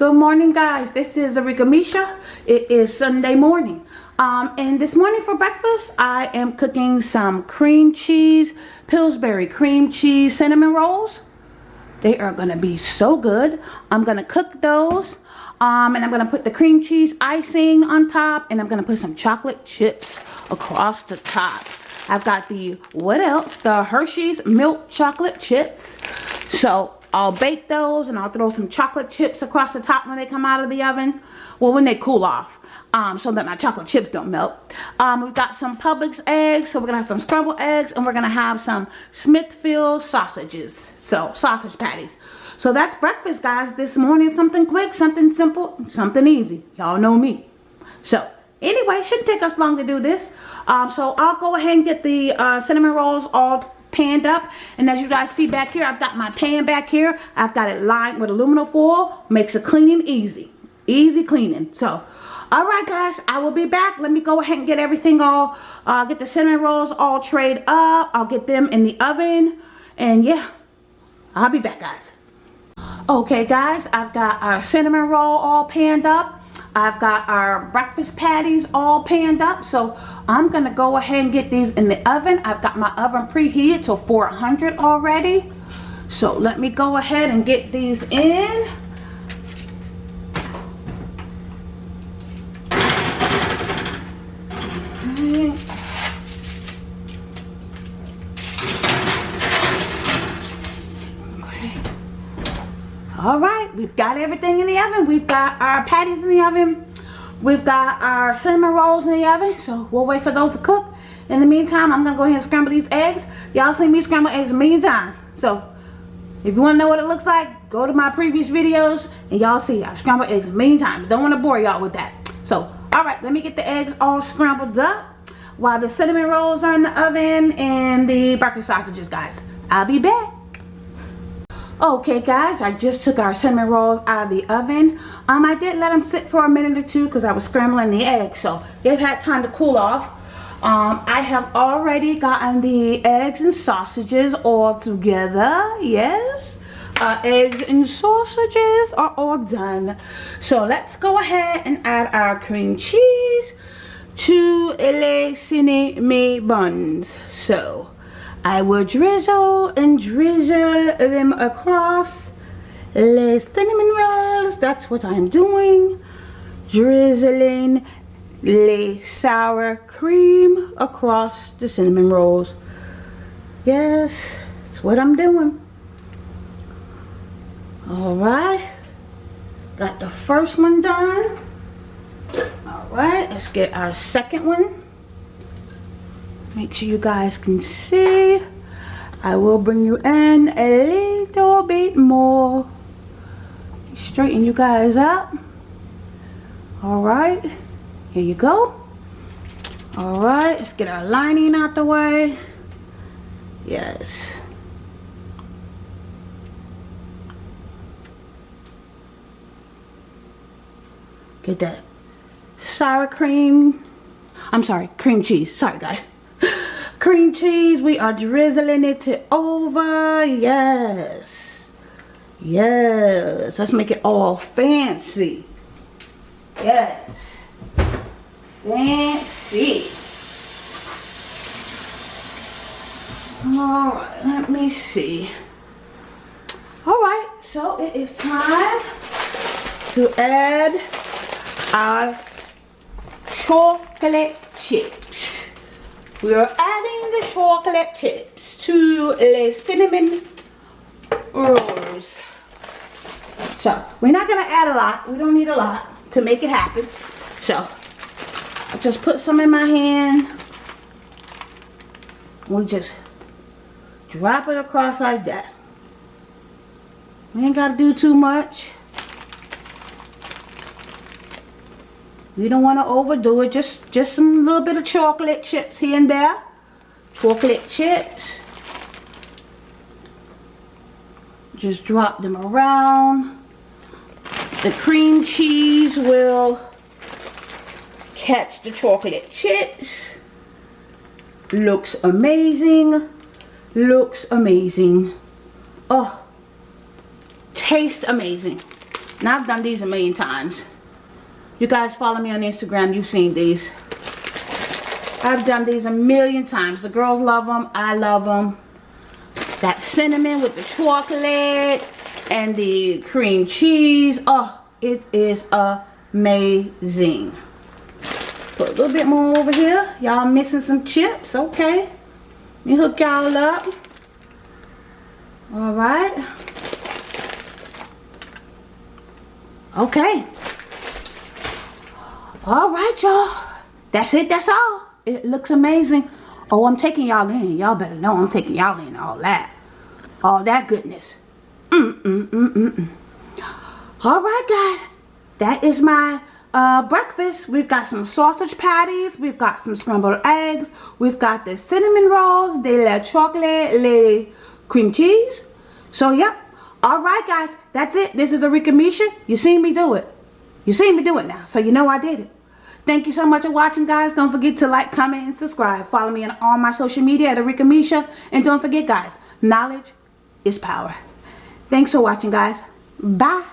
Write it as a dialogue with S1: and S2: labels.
S1: Good morning guys. This is Arika Misha. It is Sunday morning. Um, and this morning for breakfast I am cooking some cream cheese, Pillsbury cream cheese cinnamon rolls. They are to be so good. I'm to cook those. Um, and I'm to put the cream cheese icing on top. And I'm to put some chocolate chips across the top. I've got the, what else? The Hershey's milk chocolate chips. So I'll bake those and I'll throw some chocolate chips across the top when they come out of the oven. Well, when they cool off. Um, so that my chocolate chips don't melt. Um, we've got some Publix eggs. So we're going to have some scrambled eggs. And we're going to have some Smithfield sausages. So, sausage patties. So that's breakfast, guys. This morning, something quick, something simple, something easy. Y'all know me. So, anyway, shouldn't take us long to do this. Um, so I'll go ahead and get the uh, cinnamon rolls all panned up. And as you guys see back here I've got my pan back here. I've got it lined with aluminum foil. Makes the cleaning easy. Easy cleaning. So all right guys I will be back. Let me go ahead and get everything all uh, get the cinnamon rolls all trayed up. I'll get them in the oven. And yeah I'll be back guys. Okay guys I've got our cinnamon roll all panned up I've got our breakfast patties all panned up. So I'm going to go ahead and get these in the oven. I've got my oven preheated to 400 already. So let me go ahead and get these in. all right we've got everything in the oven. We've got our patties in the oven. We've got our cinnamon rolls in the oven. So we'll wait for those to cook. In the meantime i'm gonna go ahead and scramble these eggs. Y'all seen me scramble eggs a million times. So if you want to know what it looks like go to my previous videos and y'all see i've scrambled eggs a million times. Don't want to bore y'all with that. So all right let me get the eggs all scrambled up while the cinnamon rolls are in the oven and the breakfast sausages guys. I'll be back okay guys i just took our cinnamon rolls out of the oven. Um i did let them sit for a minute or two because i was scrambling the eggs so they've had time to cool off. Um i have already gotten the eggs and sausages all together yes? Uh, eggs and sausages are all done. So let's go ahead and add our cream cheese to les cinnamon buns. So I will drizzle and drizzle them across the cinnamon rolls. That's what I'm doing. Drizzling the sour cream across the cinnamon rolls. Yes, that's what I'm doing. Alright. Got the first one done. Alright, let's get our second one make sure you guys can see I will bring you in a little bit more. Straighten you guys up. All right here you go. All right let's get our lining out the way. Yes. Get that sour cream. I'm sorry cream cheese. Sorry guys cream cheese we are drizzling it over. Yes. Yes. Let's make it all fancy. Yes. Fancy. All right let me see. All right so it is time to add our chocolate chips. We are chocolate chips to the cinnamon rolls. So, we're not going to add a lot. We don't need a lot to make it happen. So, I just put some in my hand. We just drop it across like that. We ain't got to do too much. You don't want to overdo it. Just, just some little bit of chocolate chips here and there. Chocolate chips. Just drop them around. The cream cheese will catch the chocolate chips. Looks amazing. Looks amazing. Oh, taste amazing. Now I've done these a million times. You guys follow me on Instagram, you've seen these. I've done these a million times. The girls love them. I love them. That cinnamon with the chocolate and the cream cheese. Oh, it is amazing. Put a little bit more over here. Y'all missing some chips. Okay. Let me hook y'all up. Alright. Okay. Alright, y'all. That's it. That's all. It looks amazing. Oh, I'm taking y'all in. Y'all better know I'm taking y'all in all that. All that goodness. Mm, mm, mm, mm, mm. All right, guys. That is my uh, breakfast. We've got some sausage patties. We've got some scrambled eggs. We've got the cinnamon rolls, de la chocolate, le cream cheese. So, yep. All right, guys. That's it. This is Arika Misha. You seen me do it. You seen me do it now. So, you know I did it. Thank you so much for watching, guys. Don't forget to like, comment, and subscribe. Follow me on all my social media at Arika Misha. And don't forget, guys, knowledge is power. Thanks for watching, guys. Bye.